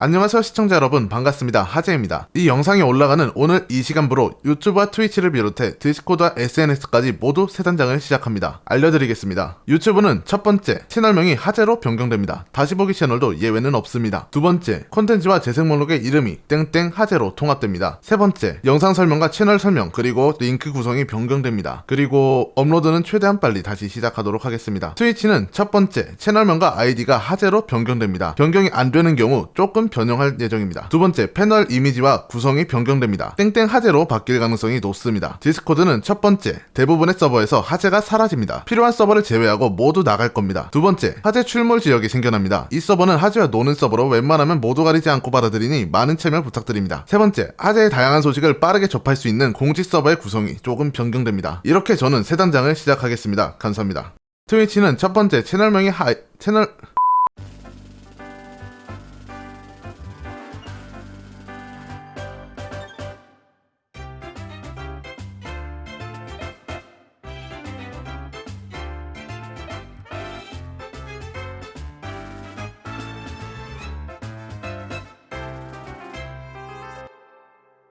안녕하세요 시청자 여러분. 반갑습니다. 하재입니다. 이 영상이 올라가는 오늘 이 시간부로 유튜브와 트위치를 비롯해 디스코드와 SNS까지 모두 새 단장을 시작합니다. 알려드리겠습니다. 유튜브는 첫 번째 채널명이 하재로 변경됩니다. 다시 보기 채널도 예외는 없습니다. 두 번째 콘텐츠와 재생 목록의 이름이 땡땡 하재로 통합됩니다. 세 번째 영상 설명과 채널 설명 그리고 링크 구성이 변경됩니다. 그리고 업로드는 최대한 빨리 다시 시작하도록 하겠습니다. 트위치는 첫 번째 채널명과 아이디가 하재로 변경됩니다. 변경이 안 되는 경우 조금 변형할 예정입니다. 두 번째, 패널 이미지와 구성이 변경됩니다. 땡땡 하재로 바뀔 가능성이 높습니다. 디스코드는 첫 번째, 대부분의 서버에서 하재가 사라집니다. 필요한 서버를 제외하고 모두 나갈 겁니다. 두 번째, 하재 출몰 지역이 생겨납니다. 이 서버는 하재와 노는 서버로 웬만하면 모두 가리지 않고 받아들이니 많은 참여 부탁드립니다. 세 번째, 하재의 다양한 소식을 빠르게 접할 수 있는 공지 서버의 구성이 조금 변경됩니다. 이렇게 저는 새 단장을 시작하겠습니다. 감사합니다. 트위치는 첫 번째 채널명이 하 채널